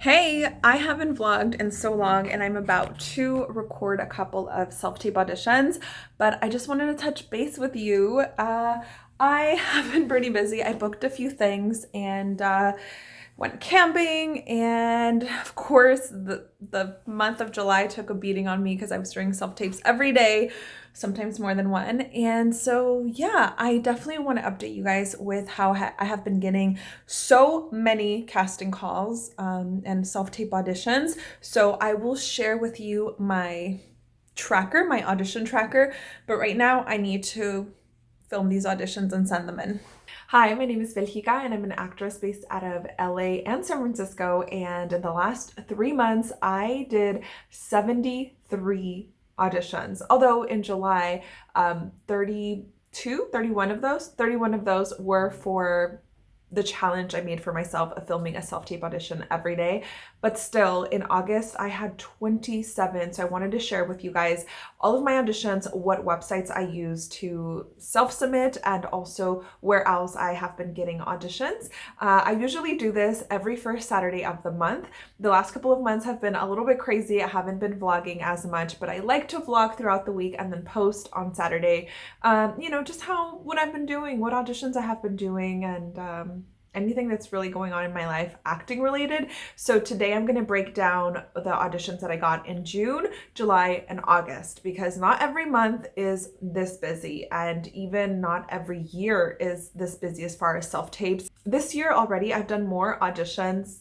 Hey, I haven't vlogged in so long and I'm about to record a couple of self-tape auditions, but I just wanted to touch base with you. Uh, I have been pretty busy. I booked a few things and uh, went camping and of course the, the month of July took a beating on me because I was doing self-tapes every day, sometimes more than one. And so yeah, I definitely want to update you guys with how I have been getting so many casting calls um, and self-tape auditions. So I will share with you my tracker, my audition tracker, but right now I need to film these auditions and send them in. Hi, my name is Velhika and I'm an actress based out of LA and San Francisco. And in the last three months, I did 73 auditions. Although in July, um, 32, 31 of those, 31 of those were for the challenge I made for myself of filming a self-tape audition every day. But still, in August, I had 27. So I wanted to share with you guys all of my auditions, what websites I use to self-submit, and also where else I have been getting auditions. Uh, I usually do this every first Saturday of the month. The last couple of months have been a little bit crazy. I haven't been vlogging as much, but I like to vlog throughout the week and then post on Saturday, um, you know, just how, what I've been doing, what auditions I have been doing, and um, anything that's really going on in my life acting related. So today I'm going to break down the auditions that I got in June, July, and August because not every month is this busy and even not every year is this busy as far as self-tapes. This year already I've done more auditions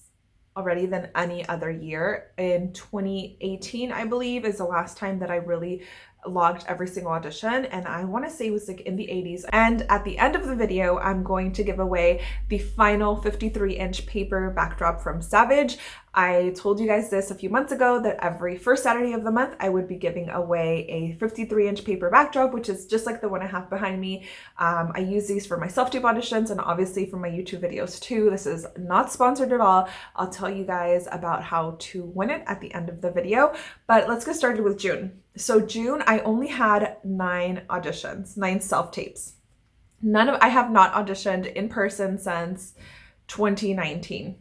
already than any other year. In 2018, I believe, is the last time that I really logged every single audition and I want to say it was like in the 80s and at the end of the video I'm going to give away the final 53 inch paper backdrop from Savage I told you guys this a few months ago that every first Saturday of the month I would be giving away a 53 inch paper backdrop, which is just like the one I have behind me. Um, I use these for my self-tape auditions and obviously for my YouTube videos too. This is not sponsored at all. I'll tell you guys about how to win it at the end of the video, but let's get started with June. So June, I only had nine auditions, nine self-tapes. None of, I have not auditioned in person since 2019.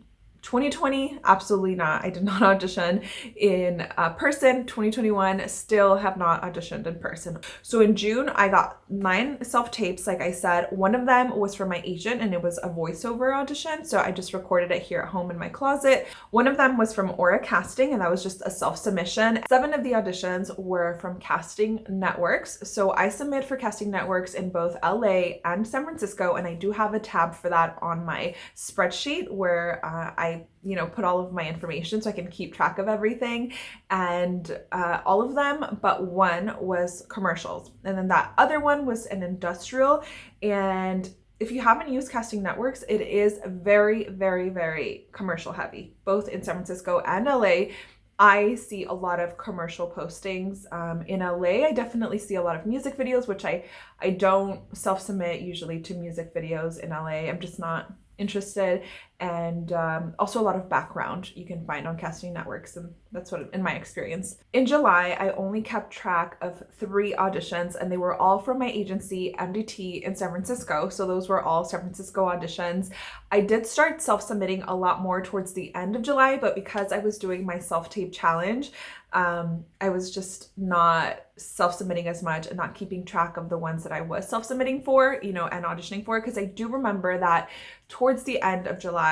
2020, absolutely not. I did not audition in uh, person. 2021, still have not auditioned in person. So in June, I got nine self-tapes, like I said. One of them was for my agent and it was a voiceover audition. So I just recorded it here at home in my closet. One of them was from Aura Casting and that was just a self-submission. Seven of the auditions were from casting networks. So I submit for casting networks in both LA and San Francisco and I do have a tab for that on my spreadsheet where uh, I you know, put all of my information so I can keep track of everything. And uh, all of them but one was commercials. And then that other one was an industrial. And if you haven't used casting networks, it is very, very, very commercial heavy, both in San Francisco and LA. I see a lot of commercial postings um, in LA. I definitely see a lot of music videos, which I, I don't self-submit usually to music videos in LA. I'm just not interested and um, also a lot of background you can find on casting networks and that's what in my experience. In July, I only kept track of three auditions and they were all from my agency MDT in San Francisco. So those were all San Francisco auditions. I did start self-submitting a lot more towards the end of July, but because I was doing my self-tape challenge, um, I was just not self-submitting as much and not keeping track of the ones that I was self-submitting for, you know, and auditioning for. Because I do remember that towards the end of July,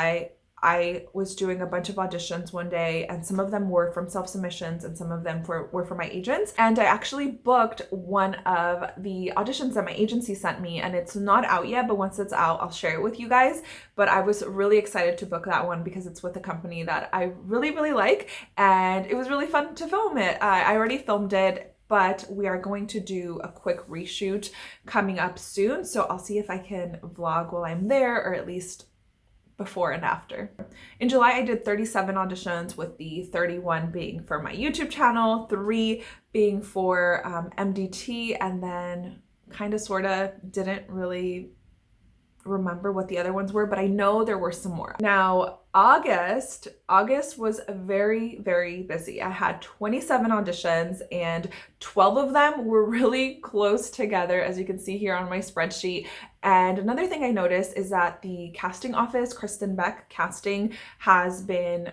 I was doing a bunch of auditions one day and some of them were from self-submissions and some of them for, were for my agents. And I actually booked one of the auditions that my agency sent me and it's not out yet, but once it's out, I'll share it with you guys. But I was really excited to book that one because it's with a company that I really, really like. And it was really fun to film it. I already filmed it but we are going to do a quick reshoot coming up soon. So I'll see if I can vlog while I'm there or at least before and after. In July, I did 37 auditions with the 31 being for my YouTube channel, three being for um, MDT, and then kind of sort of didn't really remember what the other ones were, but I know there were some more. Now, August, August was very, very busy. I had 27 auditions and 12 of them were really close together, as you can see here on my spreadsheet. And another thing I noticed is that the casting office, Kristen Beck Casting, has been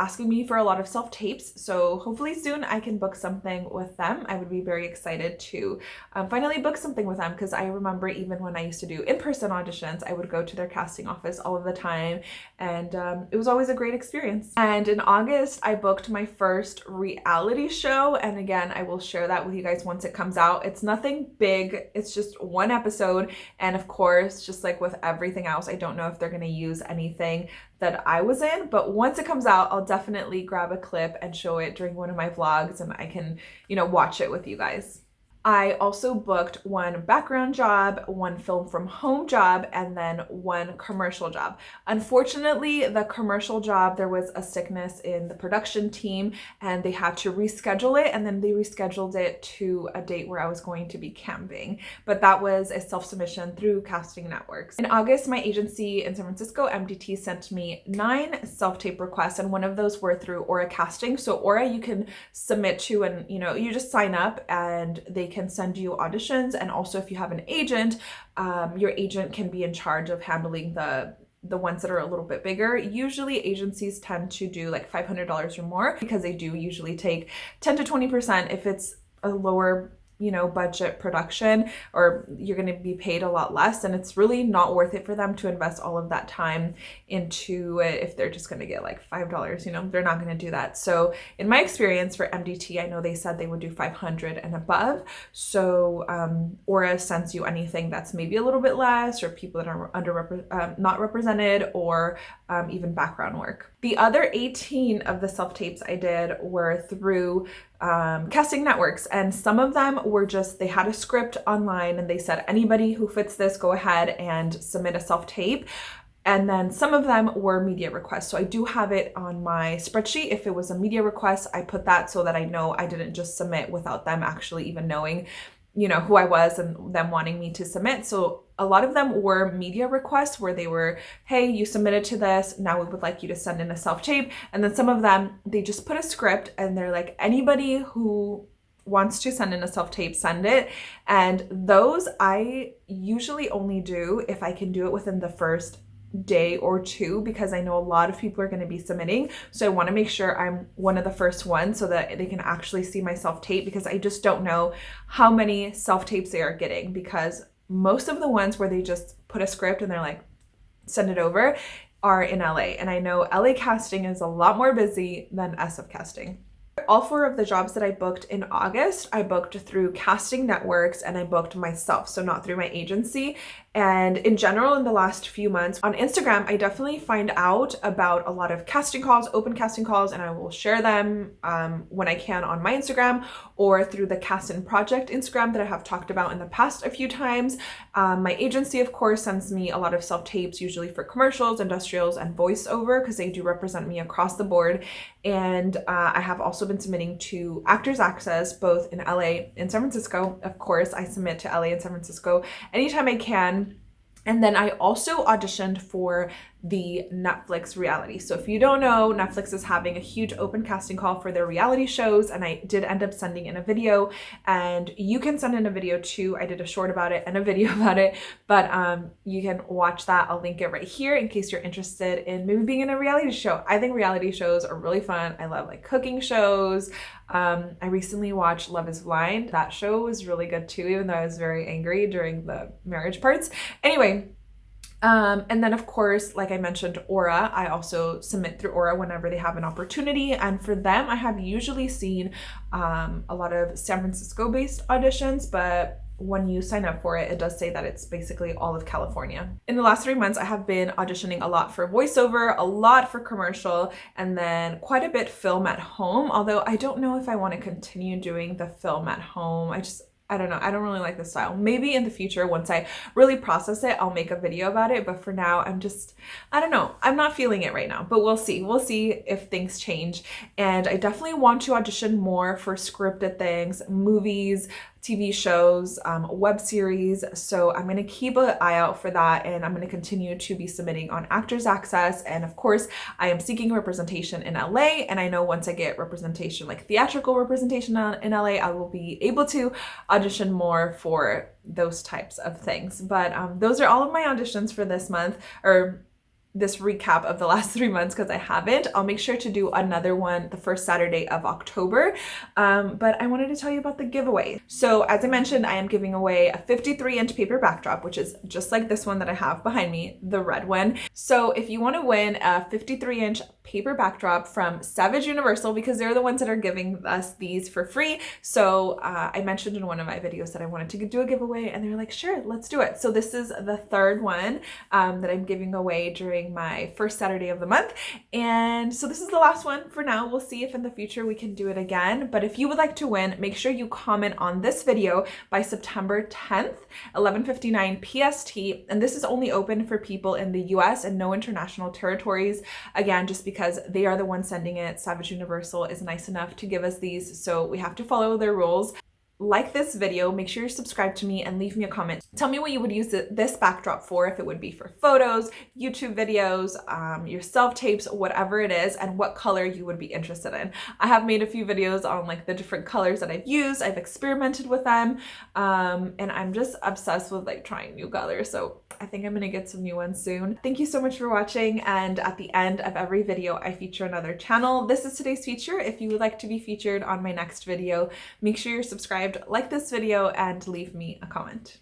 asking me for a lot of self tapes. So hopefully soon I can book something with them. I would be very excited to um, finally book something with them because I remember even when I used to do in person auditions, I would go to their casting office all of the time and um, it was always a great experience. And in August, I booked my first reality show. And again, I will share that with you guys once it comes out. It's nothing big, it's just one episode. And of course, just like with everything else, I don't know if they're going to use anything that I was in, but once it comes out, I'll definitely grab a clip and show it during one of my vlogs and I can, you know, watch it with you guys. I also booked one background job, one film from home job, and then one commercial job. Unfortunately, the commercial job, there was a sickness in the production team and they had to reschedule it and then they rescheduled it to a date where I was going to be camping. But that was a self-submission through Casting Networks. In August, my agency in San Francisco, MDT, sent me nine self-tape requests and one of those were through Aura Casting. So Aura you can submit to and, you know, you just sign up and they can send you auditions. And also if you have an agent, um, your agent can be in charge of handling the the ones that are a little bit bigger. Usually agencies tend to do like $500 or more because they do usually take 10 to 20% if it's a lower you know, budget production or you're going to be paid a lot less and it's really not worth it for them to invest all of that time into it if they're just going to get like $5, you know, they're not going to do that. So in my experience for MDT, I know they said they would do 500 and above. So um, Aura sends you anything that's maybe a little bit less or people that are under um, not represented or um, even background work. The other 18 of the self-tapes I did were through um, casting networks and some of them were just they had a script online and they said anybody who fits this go ahead and submit a self-tape and then some of them were media requests. So I do have it on my spreadsheet. If it was a media request, I put that so that I know I didn't just submit without them actually even knowing you know, who I was and them wanting me to submit. So a lot of them were media requests where they were, hey, you submitted to this, now we would like you to send in a self-tape. And then some of them, they just put a script and they're like, anybody who wants to send in a self-tape, send it. And those I usually only do if I can do it within the first day or two because I know a lot of people are going to be submitting. So I want to make sure I'm one of the first ones so that they can actually see my self-tape because I just don't know how many self-tapes they are getting because most of the ones where they just put a script and they're like, send it over are in LA. And I know LA casting is a lot more busy than SF casting. All four of the jobs that I booked in August, I booked through casting networks and I booked myself, so not through my agency. And in general, in the last few months on Instagram, I definitely find out about a lot of casting calls, open casting calls, and I will share them um, when I can on my Instagram or through the Cast In Project Instagram that I have talked about in the past a few times. Um, my agency, of course, sends me a lot of self-tapes, usually for commercials, industrials, and voiceover, because they do represent me across the board. And uh, I have also been submitting to Actors Access, both in LA and San Francisco. Of course, I submit to LA and San Francisco anytime I can and then I also auditioned for the Netflix reality. So if you don't know, Netflix is having a huge open casting call for their reality shows and I did end up sending in a video and you can send in a video too. I did a short about it and a video about it, but um, you can watch that. I'll link it right here in case you're interested in maybe being in a reality show. I think reality shows are really fun. I love like cooking shows. Um, I recently watched Love is Blind. That show was really good too, even though I was very angry during the marriage parts. Anyway, um, and then of course, like I mentioned, Aura, I also submit through Aura whenever they have an opportunity. And for them, I have usually seen um, a lot of San Francisco based auditions, but when you sign up for it, it does say that it's basically all of California. In the last three months, I have been auditioning a lot for voiceover, a lot for commercial, and then quite a bit film at home. Although I don't know if I want to continue doing the film at home. I just, I don't know. I don't really like the style. Maybe in the future, once I really process it, I'll make a video about it. But for now, I'm just, I don't know. I'm not feeling it right now, but we'll see. We'll see if things change. And I definitely want to audition more for scripted things, movies, TV shows, um, web series. So I'm going to keep an eye out for that and I'm going to continue to be submitting on Actors Access. And of course, I am seeking representation in LA. And I know once I get representation, like theatrical representation in LA, I will be able to audition more for those types of things. But um, those are all of my auditions for this month or this recap of the last three months because I haven't. I'll make sure to do another one the first Saturday of October. Um, but I wanted to tell you about the giveaway. So as I mentioned, I am giving away a 53 inch paper backdrop, which is just like this one that I have behind me, the red one. So if you want to win a 53 inch paper backdrop from Savage Universal, because they're the ones that are giving us these for free. So uh, I mentioned in one of my videos that I wanted to do a giveaway and they're like, sure, let's do it. So this is the third one um, that I'm giving away during my first Saturday of the month. And so this is the last one for now. We'll see if in the future we can do it again. But if you would like to win, make sure you comment on this video by September 10th, 11.59 PST. And this is only open for people in the US and no international territories. Again, just because they are the ones sending it. Savage Universal is nice enough to give us these. So we have to follow their rules like this video, make sure you're subscribed to me and leave me a comment. Tell me what you would use this backdrop for, if it would be for photos, YouTube videos, um, your self-tapes, whatever it is, and what color you would be interested in. I have made a few videos on like the different colors that I've used. I've experimented with them, um, and I'm just obsessed with like trying new colors. So I think I'm gonna get some new ones soon. Thank you so much for watching, and at the end of every video, I feature another channel. This is today's feature. If you would like to be featured on my next video, make sure you're subscribed subscribed, like this video, and leave me a comment.